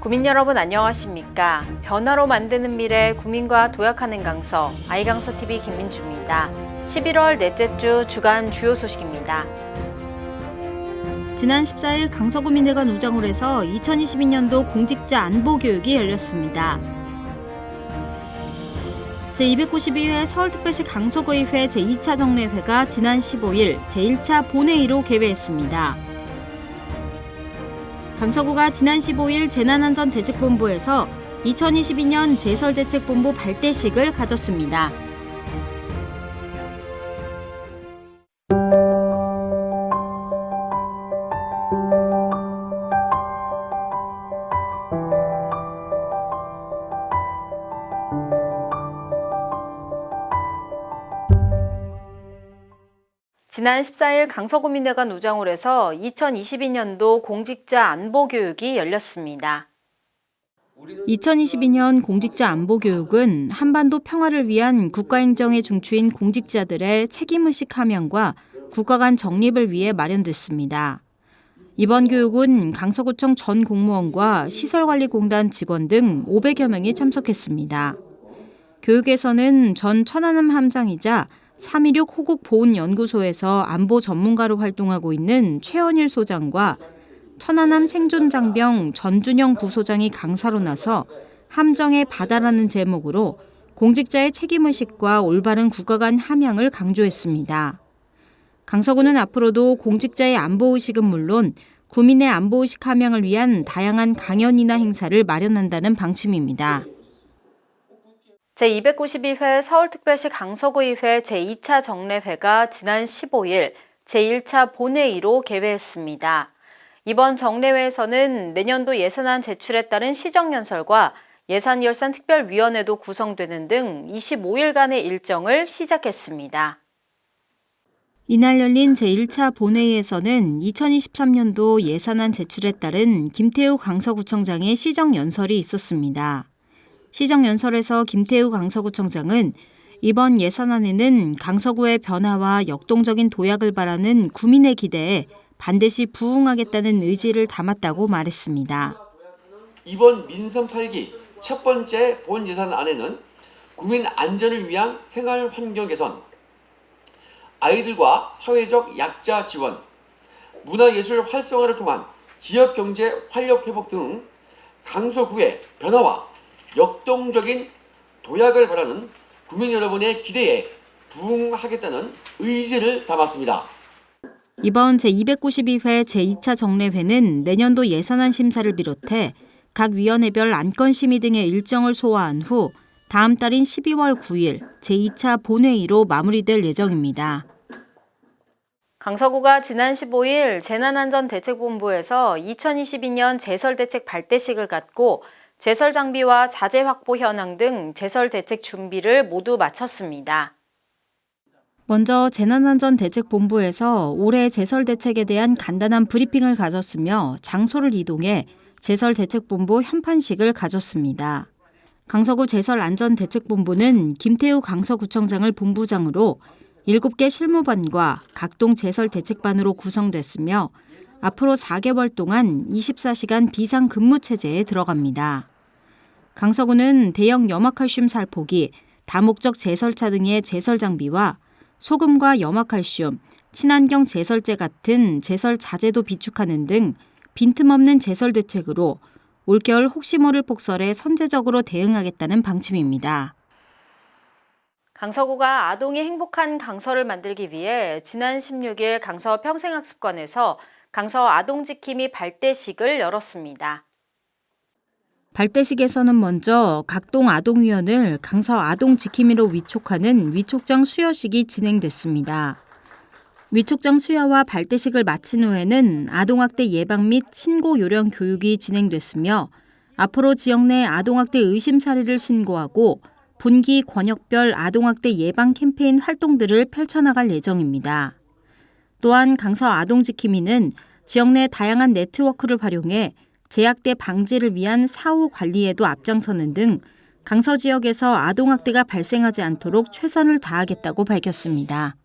국민 여러분 안녕하십니까? 변화로 만드는 미래 국민과 도약하는 강서 아이강서 TV 김민주입니다. 11월 넷째 주 주간 주요 소식입니다. 지난 14일 강서구민회관 우장홀에서 2022년도 공직자 안보 교육이 열렸습니다. 제292회 서울특별시 강서구의회 제2차 정례회가 지난 15일 제1차 본회의로 개회했습니다. 강서구가 지난 15일 재난안전대책본부에서 2022년 제설대책본부 발대식을 가졌습니다. 지난 14일 강서구민회관 우장홀에서 2022년도 공직자 안보 교육이 열렸습니다. 2022년 공직자 안보 교육은 한반도 평화를 위한 국가행정의 중추인 공직자들의 책임의식 함양과 국가 간 정립을 위해 마련됐습니다. 이번 교육은 강서구청 전 공무원과 시설관리공단 직원 등 500여 명이 참석했습니다. 교육에서는 전 천안함 함장이자 316 호국 보훈연구소에서 안보 전문가로 활동하고 있는 최원일 소장과 천안함 생존장병 전준영 부소장이 강사로 나서 함정의 바다라는 제목으로 공직자의 책임의식과 올바른 국가 간 함양을 강조했습니다. 강서구는 앞으로도 공직자의 안보의식은 물론 구민의 안보의식 함양을 위한 다양한 강연이나 행사를 마련한다는 방침입니다. 제292회 서울특별시 강서구의회 제2차 정례회가 지난 15일 제1차 본회의로 개회했습니다. 이번 정례회에서는 내년도 예산안 제출에 따른 시정연설과 예산결산 특별위원회도 구성되는 등 25일간의 일정을 시작했습니다. 이날 열린 제1차 본회의에서는 2023년도 예산안 제출에 따른 김태우 강서구청장의 시정연설이 있었습니다. 시정연설에서 김태우 강서구청장은 이번 예산안에는 강서구의 변화와 역동적인 도약을 바라는 구민의 기대에 반드시 부응하겠다는 의지를 담았다고 말했습니다. 이번 민선 8기 첫 번째 본 예산안에는 국민 안전을 위한 생활 환경 개선, 아이들과 사회적 약자 지원, 문화예술 활성화를 통한 지역 경제 활력 회복 등 강서구의 변화와 역동적인 도약을 바라는 국민 여러분의 기대에 부응하겠다는 의지를 담았습니다. 이번 제292회 제2차 정례회는 내년도 예산안 심사를 비롯해 각 위원회별 안건 심의 등의 일정을 소화한 후 다음 달인 12월 9일 제2차 본회의로 마무리될 예정입니다. 강서구가 지난 15일 재난안전대책본부에서 2022년 제설대책 발대식을 갖고 제설 장비와 자재 확보 현황 등 제설 대책 준비를 모두 마쳤습니다. 먼저 재난안전대책본부에서 올해 제설 대책에 대한 간단한 브리핑을 가졌으며 장소를 이동해 제설 대책본부 현판식을 가졌습니다. 강서구 제설안전대책본부는 김태우 강서구청장을 본부장으로 7개 실무반과 각동 제설 대책반으로 구성됐으며 앞으로 4개월 동안 24시간 비상 근무 체제에 들어갑니다. 강서구는 대형 염화칼슘 살포기, 다목적 제설차 등의 제설 장비와 소금과 염화칼슘, 친환경 제설제 같은 제설 자재도 비축하는 등 빈틈없는 제설 대책으로 올겨울 혹시 모를 폭설에 선제적으로 대응하겠다는 방침입니다. 강서구가 아동이 행복한 강서를 만들기 위해 지난 16일 강서 평생학습관에서 강서 아동지킴이 발대식을 열었습니다. 발대식에서는 먼저 각동 아동위원을 강서 아동지킴이로 위촉하는 위촉장 수여식이 진행됐습니다. 위촉장 수여와 발대식을 마친 후에는 아동학대 예방 및 신고 요령 교육이 진행됐으며 앞으로 지역 내 아동학대 의심 사례를 신고하고 분기 권역별 아동학대 예방 캠페인 활동들을 펼쳐나갈 예정입니다. 또한 강서 아동지킴이는 지역 내 다양한 네트워크를 활용해 제약대 방지를 위한 사후 관리에도 앞장서는 등 강서 지역에서 아동학대가 발생하지 않도록 최선을 다하겠다고 밝혔습니다.